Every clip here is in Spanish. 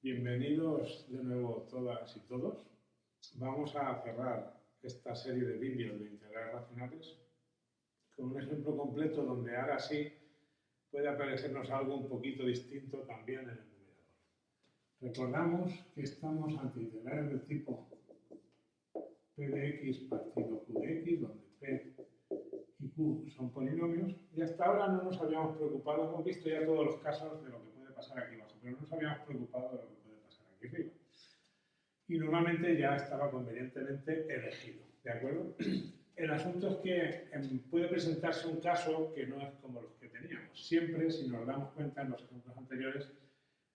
Bienvenidos de nuevo todas y todos. Vamos a cerrar esta serie de vídeos de integrales racionales con un ejemplo completo donde ahora sí puede aparecernos algo un poquito distinto también en el numerador. Recordamos que estamos ante integrales del tipo p de x partido q de x, donde son polinomios, y hasta ahora no nos habíamos preocupado, hemos visto ya todos los casos de lo que puede pasar aquí abajo, pero no nos habíamos preocupado de lo que puede pasar aquí arriba. Y normalmente ya estaba convenientemente elegido, ¿de acuerdo? El asunto es que em, puede presentarse un caso que no es como los que teníamos. Siempre, si nos damos cuenta en los ejemplos anteriores,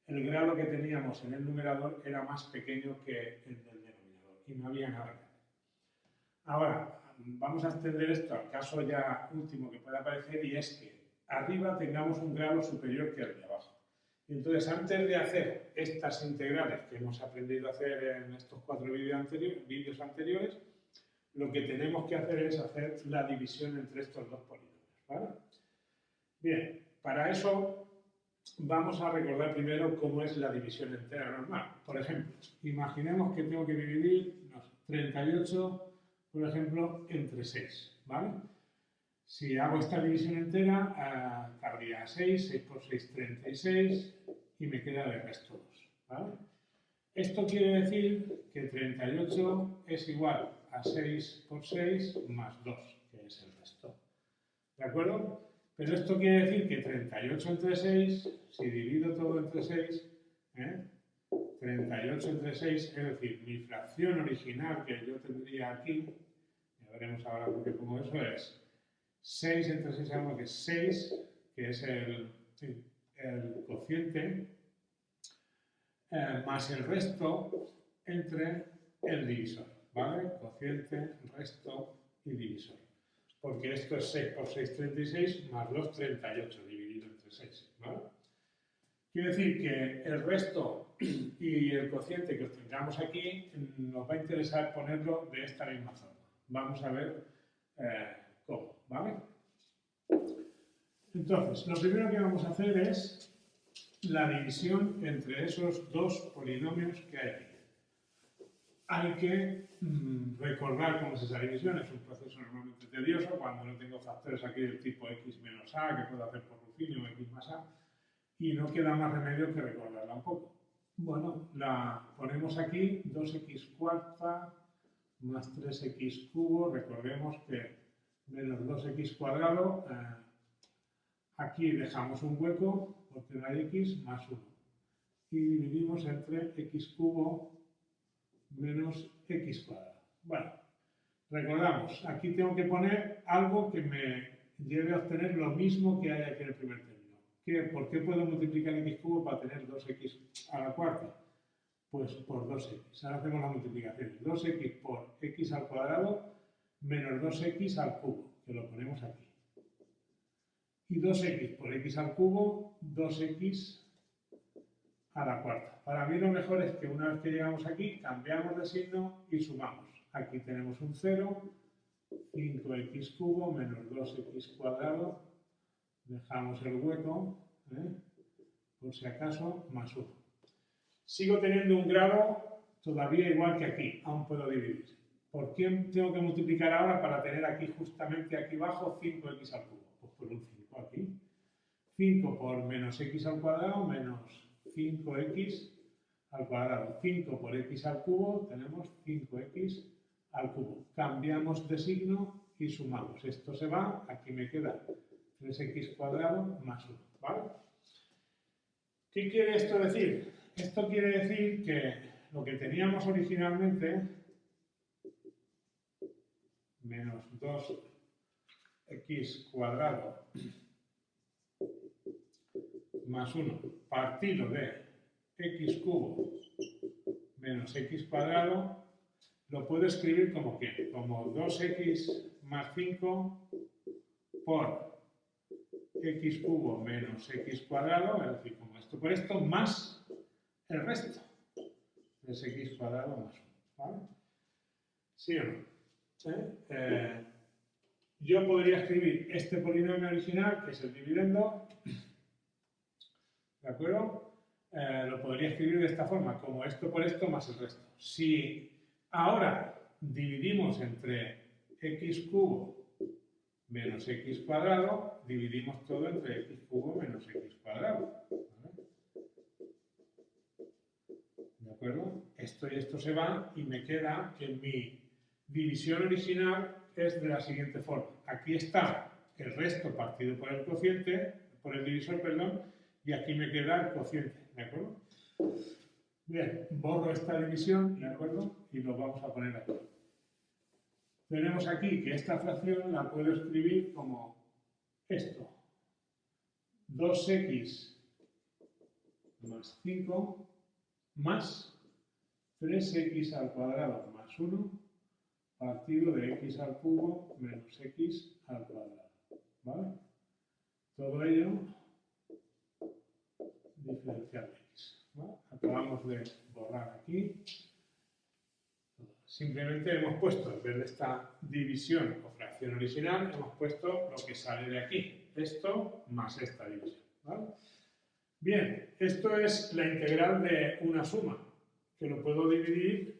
el grado que teníamos en el numerador era más pequeño que el del denominador y no había nada. Ahora, vamos a extender esto al caso ya último que puede aparecer y es que arriba tengamos un grado superior que el de abajo. Y entonces, antes de hacer estas integrales que hemos aprendido a hacer en estos cuatro vídeos anteriores, lo que tenemos que hacer es hacer la división entre estos dos polinomios. Bien, para eso vamos a recordar primero cómo es la división entera normal. Por ejemplo, imaginemos que tengo que dividir 38, por ejemplo, entre 6. ¿vale? Si hago esta división entera, cabría 6, 6 por 6, 36, y me queda de resto 2. ¿vale? Esto quiere decir que 38 es igual a 6 por 6 más 2, que es el resto. ¿De acuerdo? Pero esto quiere decir que 38 entre 6, si divido todo entre 6, 38 ¿eh? entre 6, es decir, mi fracción original que yo tendría aquí, ya veremos ahora por qué pongo eso, es 6 entre 6, sabemos que es 6, que es el, el cociente, eh, más el resto entre el divisor. ¿vale? Cociente, resto y divisor. Porque esto es 6 por 6, 36, más 2, 38, dividido entre 6, ¿vale? Quiere decir que el resto y el cociente que obtengamos aquí nos va a interesar ponerlo de esta misma forma. Vamos a ver eh, cómo, ¿vale? Entonces, lo primero que vamos a hacer es la división entre esos dos polinomios que hay aquí hay que mm, recordar cómo es esa división. Es un proceso normalmente tedioso cuando no tengo factores aquí del tipo x menos a, que puedo hacer por Ruffini o x más a, y no queda más remedio que recordarla un poco. Bueno, la ponemos aquí, 2x cuarta más 3x cubo, recordemos que menos 2x cuadrado, eh, aquí dejamos un hueco porque no x más 1. Y dividimos entre x cubo menos x cuadrado. Bueno, recordamos, aquí tengo que poner algo que me lleve a obtener lo mismo que hay aquí en el primer término. ¿Qué, ¿Por qué puedo multiplicar x cubo para tener 2x a la cuarta? Pues por 2x. Ahora hacemos la multiplicación. 2x por x al cuadrado menos 2x al cubo, que lo ponemos aquí. Y 2x por x al cubo, 2x a la cuarta. Para mí lo mejor es que una vez que llegamos aquí, cambiamos de signo y sumamos. Aquí tenemos un 0, 5x cubo menos 2x cuadrado, dejamos el hueco, ¿eh? por si acaso, más 1. Sigo teniendo un grado todavía igual que aquí, aún puedo dividir. ¿Por qué tengo que multiplicar ahora para tener aquí justamente aquí abajo 5x al cubo? Pues por un 5 aquí. 5 por menos x al cuadrado menos 5x al cuadrado. 5 por x al cubo, tenemos 5x al cubo. Cambiamos de signo y sumamos. Esto se va, aquí me queda 3x cuadrado más 1. ¿vale? ¿Qué quiere esto decir? Esto quiere decir que lo que teníamos originalmente, menos 2x cuadrado más 1 partido de x cubo menos x cuadrado, lo puedo escribir como que, como 2x más 5 por x cubo menos x cuadrado, es decir, como esto por esto, más el resto, es x cuadrado más 1, ¿vale? ¿Sí o no? ¿Eh? yo podría escribir este polinomio original, que es el dividendo, ¿de acuerdo? Eh, lo podría escribir de esta forma, como esto por esto más el resto. Si ahora dividimos entre x cubo menos x cuadrado, dividimos todo entre x cubo menos x cuadrado. ¿De acuerdo? Esto y esto se va y me queda que mi división original es de la siguiente forma. Aquí está el resto partido por el cociente, por el divisor, perdón, y aquí me queda el cociente, ¿de acuerdo? Bien, borro esta división, ¿de acuerdo? Y lo vamos a poner aquí. Tenemos aquí que esta fracción la puedo escribir como esto. 2x más 5 más 3x al cuadrado más 1 partido de x al cubo menos x al cuadrado. ¿Vale? Todo ello diferencial de x. Acabamos de borrar aquí. Simplemente hemos puesto, en vez de esta división o fracción original, hemos puesto lo que sale de aquí. Esto más esta división. Bien, esto es la integral de una suma, que lo puedo dividir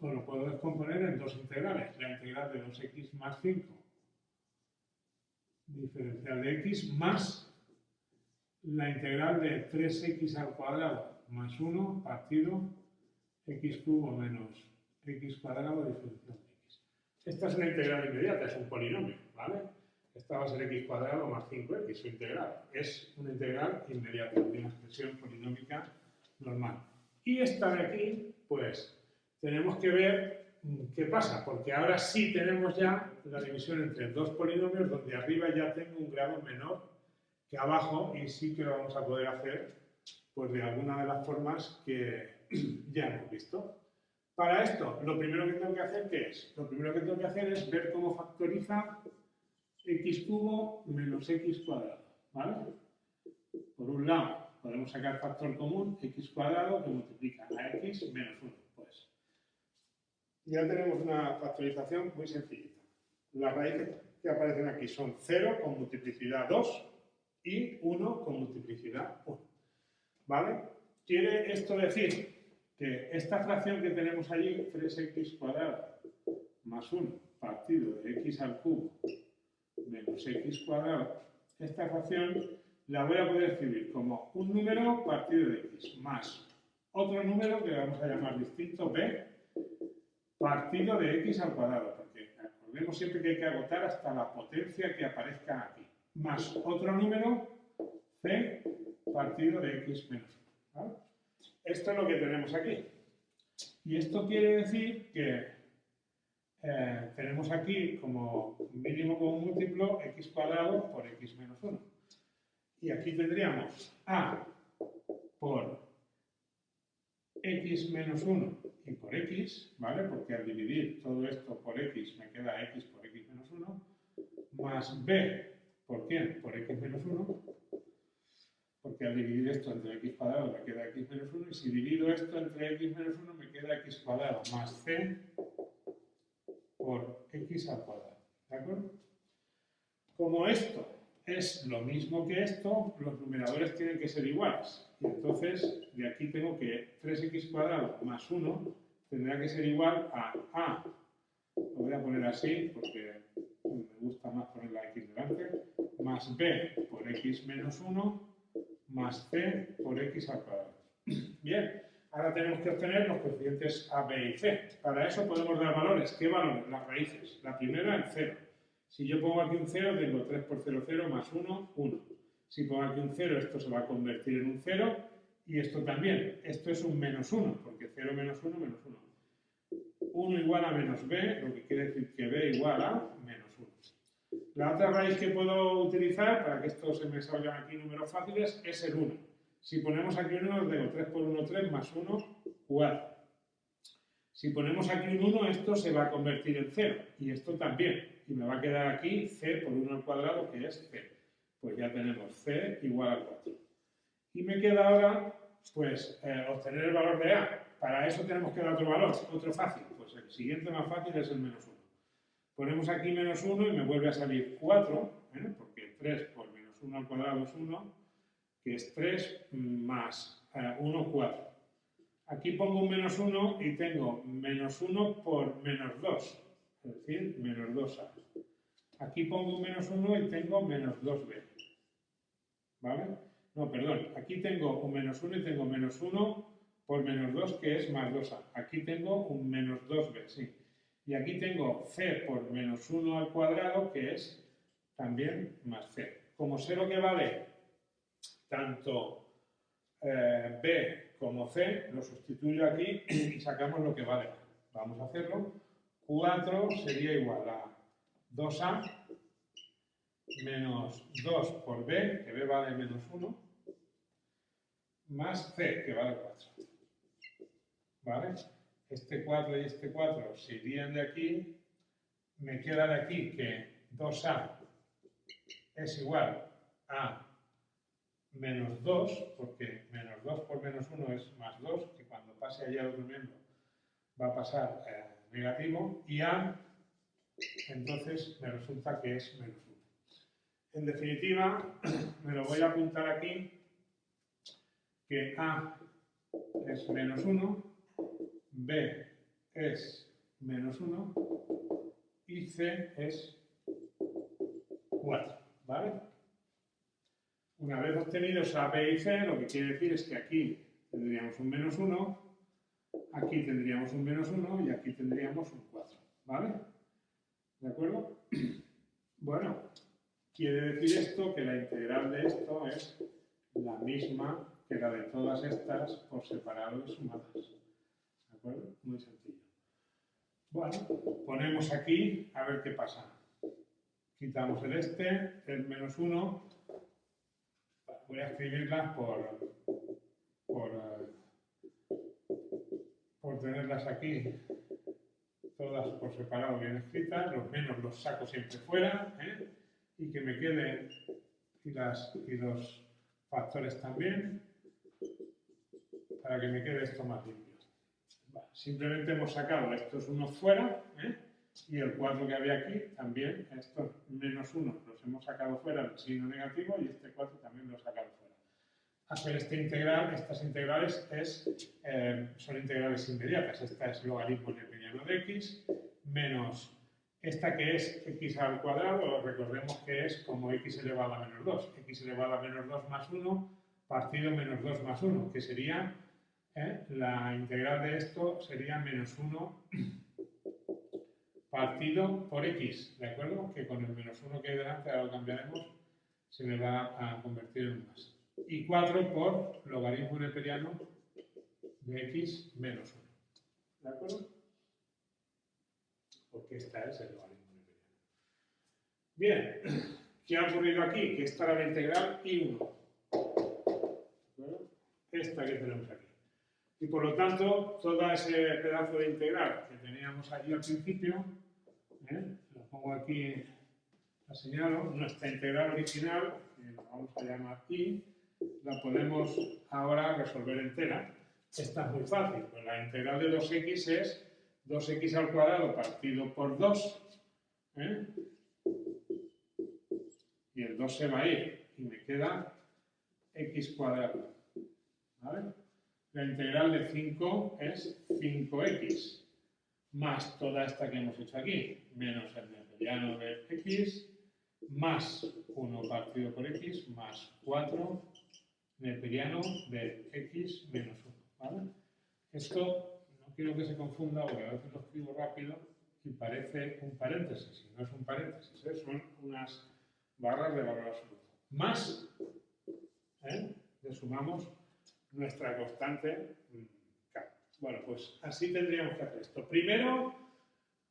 o lo puedo descomponer en dos integrales. La integral de 2x más 5, diferencial de x, más la integral de 3x al cuadrado más 1 partido x cubo menos x cuadrado diferencial de x. Esta es una integral inmediata, es un polinomio, ¿vale? Esta va a ser x cuadrado más 5x, su integral. Es una integral inmediata, de una expresión polinómica normal. Y esta de aquí, pues, tenemos que ver mm, qué pasa, porque ahora sí tenemos ya la división entre dos polinomios, donde arriba ya tengo un grado menor que abajo y sí que lo vamos a poder hacer pues de alguna de las formas que ya hemos visto. Para esto, lo primero que tengo que hacer, ¿qué es? Lo primero que tengo que hacer es ver cómo factoriza x cubo menos x cuadrado, ¿vale? Por un lado, podemos sacar factor común, x cuadrado, que multiplica a x menos 1. Pues ya tenemos una factorización muy sencillita. Las raíces que aparecen aquí son 0 con multiplicidad 2 y 1 con multiplicidad 1. ¿Vale? Quiere esto decir que esta fracción que tenemos allí, 3x cuadrado más 1 partido de x al cubo menos x cuadrado, esta fracción la voy a poder escribir como un número partido de x más otro número que vamos a llamar distinto b partido de x al cuadrado, porque recordemos siempre que hay que agotar hasta la potencia que aparezca aquí más otro número c partido de x menos 1. Esto es lo que tenemos aquí. Y esto quiere decir que eh, tenemos aquí como mínimo como múltiplo x cuadrado por x menos 1. Y aquí tendríamos a por x menos 1 y por x, ¿vale? Porque al dividir todo esto por x me queda x por x menos 1, más b ¿Por quién? Por x menos 1. Porque al dividir esto entre x cuadrado me queda x menos 1. Y si divido esto entre x menos 1 me queda x cuadrado más c por x al cuadrado. ¿De acuerdo? Como esto es lo mismo que esto, los numeradores tienen que ser iguales. Y entonces, de aquí tengo que 3x cuadrado más 1 tendrá que ser igual a a. Lo voy a poner así porque me gusta más poner la x delante más b por x menos 1 más c por x al cuadrado. Bien, ahora tenemos que obtener los coeficientes a, b y c. Para eso podemos dar valores. ¿Qué valores? Las raíces. La primera, el 0. Si yo pongo aquí un 0, tengo 3 por 0, 0 más 1, 1. Si pongo aquí un 0, esto se va a convertir en un 0 y esto también. Esto es un menos 1, porque 0 menos 1, menos 1. 1 igual a menos b, lo que quiere decir que b igual a menos la otra raíz que puedo utilizar, para que esto se me salgan aquí números fáciles, es el 1. Si ponemos aquí un 1, tengo 3 por 1, 3, más 1, 4. Si ponemos aquí un 1, esto se va a convertir en 0. Y esto también. Y me va a quedar aquí c por 1 al cuadrado, que es c. Pues ya tenemos c igual a 4. Y me queda ahora, pues, eh, obtener el valor de a. Para eso tenemos que dar otro valor, otro fácil. Pues el siguiente más fácil es el menos 1. Ponemos aquí menos 1 y me vuelve a salir 4, ¿eh? porque 3 por menos 1 al cuadrado es 1, que es 3 más 1, eh, 4. Aquí pongo un menos 1 y tengo menos 1 por menos 2, es decir, menos 2a. Aquí pongo un menos 1 y tengo menos 2b. ¿Vale? No, perdón, aquí tengo un menos 1 y tengo menos 1 por menos 2, que es más 2a. Aquí tengo un menos 2b, sí. Y aquí tengo c por menos 1 al cuadrado, que es también más c. Como sé lo que vale tanto eh, b como c, lo sustituyo aquí y sacamos lo que vale. Vamos a hacerlo. 4 sería igual a 2a menos 2 por b, que b vale menos 1, más c, que vale 4. ¿Vale? Este 4 y este 4 se irían de aquí. Me queda de aquí que 2a es igual a menos 2, porque menos 2 por menos 1 es más 2, que cuando pase allá al otro miembro va a pasar eh, negativo, y a, entonces me resulta que es menos 1. En definitiva, me lo voy a apuntar aquí, que A es menos 1, B es menos 1 y C es 4, ¿vale? Una vez obtenidos A, B y C, lo que quiere decir es que aquí tendríamos un menos 1, aquí tendríamos un menos 1 y aquí tendríamos un 4, ¿vale? ¿De acuerdo? Bueno, quiere decir esto que la integral de esto es la misma que la de todas estas por separado y sumadas. Muy sencillo. Bueno, ponemos aquí a ver qué pasa. Quitamos el este, el menos 1. Voy a escribirlas por, por, por tenerlas aquí todas por separado bien escritas. Los menos los saco siempre fuera. ¿eh? Y que me queden y, las, y los factores también para que me quede esto más limpio. Simplemente hemos sacado estos unos fuera ¿eh? y el 4 que había aquí también, estos menos 1 los hemos sacado fuera, el signo negativo, y este 4 también lo he sacado fuera. Hacer este integral, estas integrales es, eh, son integrales inmediatas. Esta es logaritmo neperiano de x menos esta que es x al cuadrado, recordemos que es como x elevado a menos 2. x elevado a menos 2 más 1 partido menos 2 más 1, que sería ¿eh? la integral de esto sería menos 1 partido por x, ¿de acuerdo? Que con el menos 1 que hay delante, ahora lo cambiaremos, se me va a convertir en más. Y 4 por logaritmo neperiano de x menos 1. ¿De acuerdo? Porque esta es el logaritmo neperiano. Bien, ¿qué ha ocurrido aquí? Que esta era la integral y1. Esta que tenemos aquí. Y por lo tanto, todo ese pedazo de integral que teníamos allí al principio, ¿eh? lo pongo aquí, la señalo, nuestra integral original, que la vamos a llamar i, la podemos ahora resolver entera. Esta es muy fácil, pues la integral de 2x es 2x al cuadrado partido por 2, ¿eh? y el 2 se va a ir, y me queda x cuadrado. ¿Vale? La integral de 5 es 5x, más toda esta que hemos hecho aquí, menos el neperiano de x, más 1 partido por x, más 4 neperiano de x menos 1. ¿vale? Esto no quiero que se confunda porque a veces lo escribo rápido y parece un paréntesis, y no es un paréntesis, ¿eh? son unas barras de valor absoluto. Más, ¿eh? le sumamos nuestra constante Bueno, pues así tendríamos que hacer esto. Primero,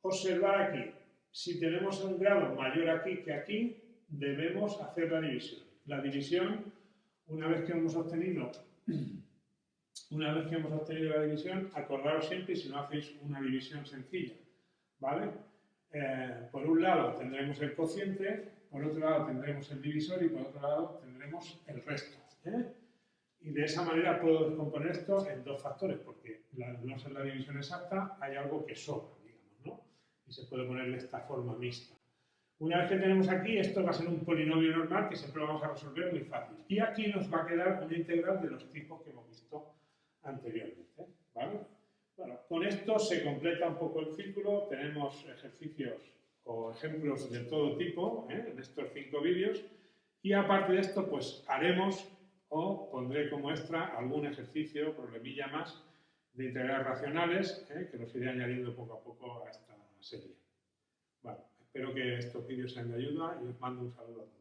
observar aquí. Si tenemos un grado mayor aquí que aquí, debemos hacer la división. La división, una vez que hemos obtenido una vez que hemos obtenido la división, acordaros siempre si no hacéis una división sencilla, ¿vale? Eh, por un lado tendremos el cociente, por otro lado tendremos el divisor y por otro lado tendremos el resto. ¿eh? Y de esa manera puedo descomponer esto en dos factores, porque no ser la división exacta hay algo que sobra, digamos, ¿no? y se puede poner de esta forma mixta. Una vez que tenemos aquí, esto va a ser un polinomio normal que siempre lo vamos a resolver muy fácil. Y aquí nos va a quedar una integral de los tipos que hemos visto anteriormente. ¿vale? Bueno, con esto se completa un poco el círculo. Tenemos ejercicios o ejemplos de todo tipo ¿eh? en estos cinco vídeos. Y aparte de esto, pues haremos o pondré como extra algún ejercicio, problemilla más, de integrales racionales, ¿eh? que los iré añadiendo poco a poco a esta serie. Bueno, espero que estos vídeos sean de ayuda y os mando un saludo a todos.